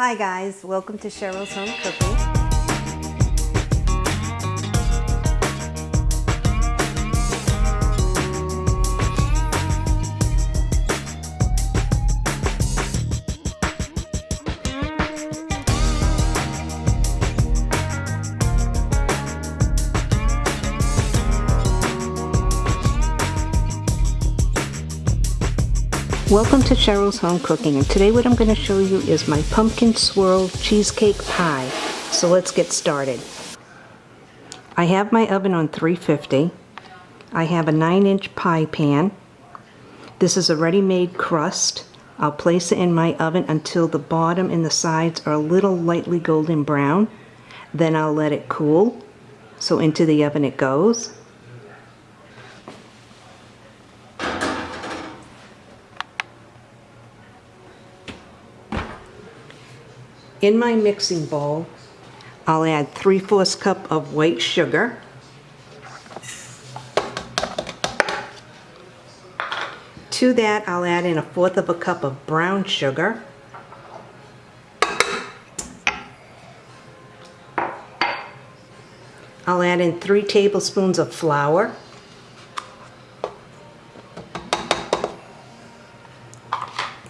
Hi guys, welcome to Cheryl's Home Cooking. Welcome to Cheryl's Home Cooking and today what I'm going to show you is my pumpkin swirl cheesecake pie. So let's get started. I have my oven on 350. I have a 9 inch pie pan. This is a ready-made crust. I'll place it in my oven until the bottom and the sides are a little lightly golden brown. Then I'll let it cool. So into the oven it goes. In my mixing bowl, I'll add 3 fourths cup of white sugar. To that, I'll add in a fourth of a cup of brown sugar. I'll add in 3 tablespoons of flour.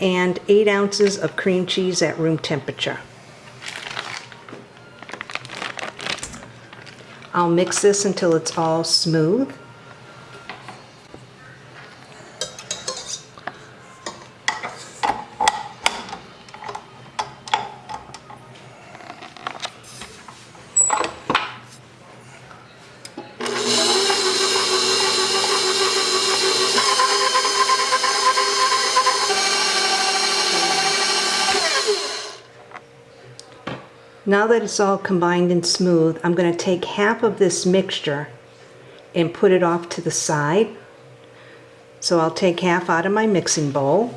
And 8 ounces of cream cheese at room temperature. I'll mix this until it's all smooth. Now that it's all combined and smooth, I'm going to take half of this mixture and put it off to the side. So I'll take half out of my mixing bowl.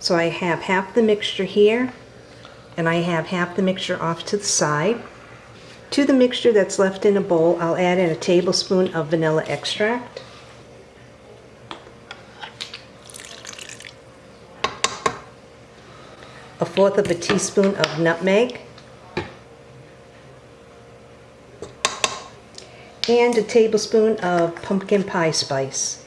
So I have half the mixture here and I have half the mixture off to the side. To the mixture that's left in a bowl, I'll add in a tablespoon of vanilla extract. A fourth of a teaspoon of nutmeg. And a tablespoon of pumpkin pie spice.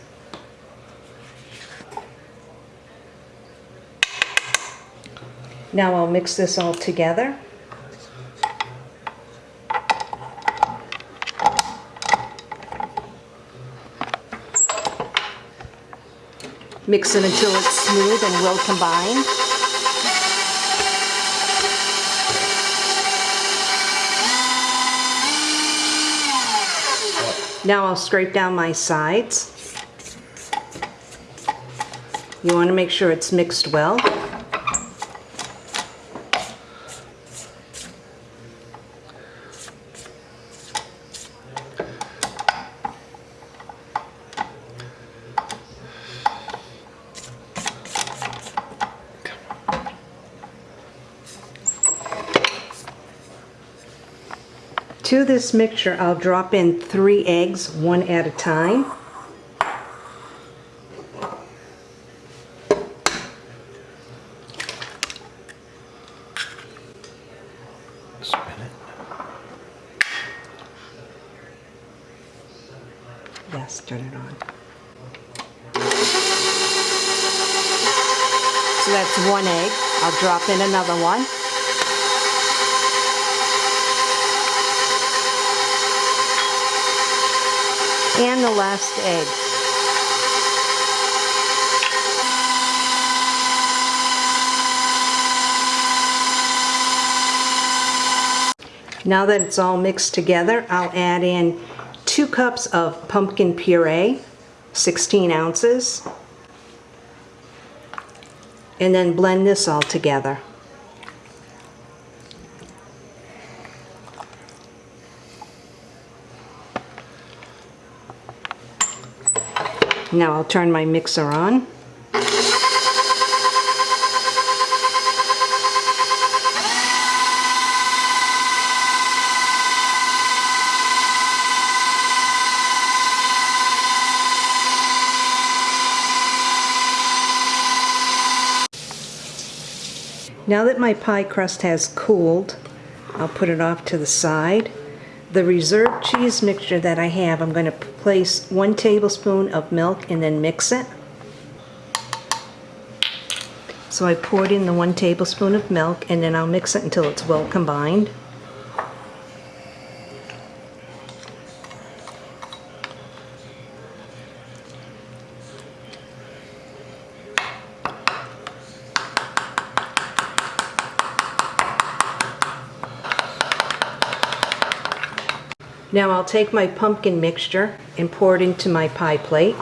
Now I'll mix this all together. Mix it until it's smooth and well combined. Now I'll scrape down my sides. You want to make sure it's mixed well. To this mixture, I'll drop in three eggs, one at a time. Spin it. Yes, turn it on. So that's one egg. I'll drop in another one. And the last egg. Now that it's all mixed together, I'll add in two cups of pumpkin puree, 16 ounces, and then blend this all together. Now I'll turn my mixer on. Now that my pie crust has cooled, I'll put it off to the side. The reserved cheese mixture that I have, I'm going to place one tablespoon of milk and then mix it. So I poured in the one tablespoon of milk and then I'll mix it until it's well combined. Now I'll take my pumpkin mixture and pour it into my pie plate.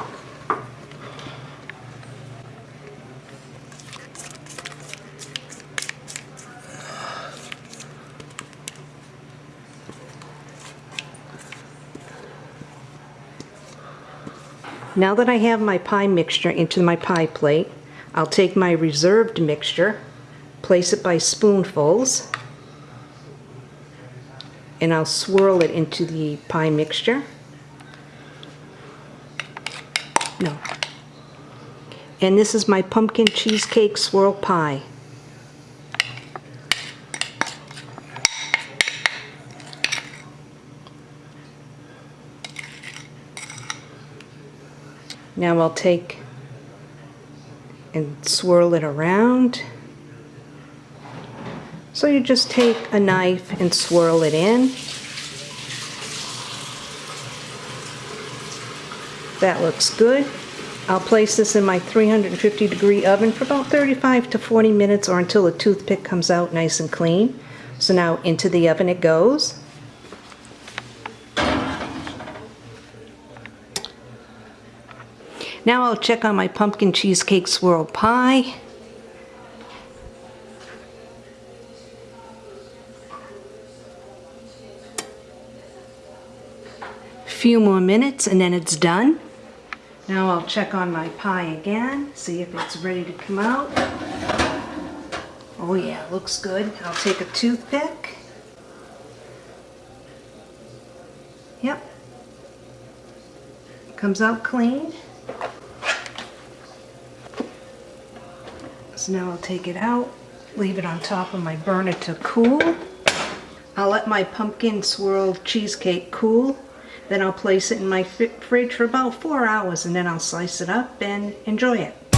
Now that I have my pie mixture into my pie plate, I'll take my reserved mixture, place it by spoonfuls, and I'll swirl it into the pie mixture. No. And this is my pumpkin cheesecake swirl pie. Now I'll take and swirl it around. So you just take a knife and swirl it in. That looks good. I'll place this in my 350 degree oven for about 35 to 40 minutes or until the toothpick comes out nice and clean. So now into the oven it goes. Now I'll check on my pumpkin cheesecake swirl pie. Few more minutes and then it's done. Now I'll check on my pie again, see if it's ready to come out. Oh yeah, looks good. I'll take a toothpick. Yep. Comes out clean. So now I'll take it out, leave it on top of my burner to cool. I'll let my pumpkin swirl cheesecake cool. Then I'll place it in my fridge for about four hours and then I'll slice it up and enjoy it.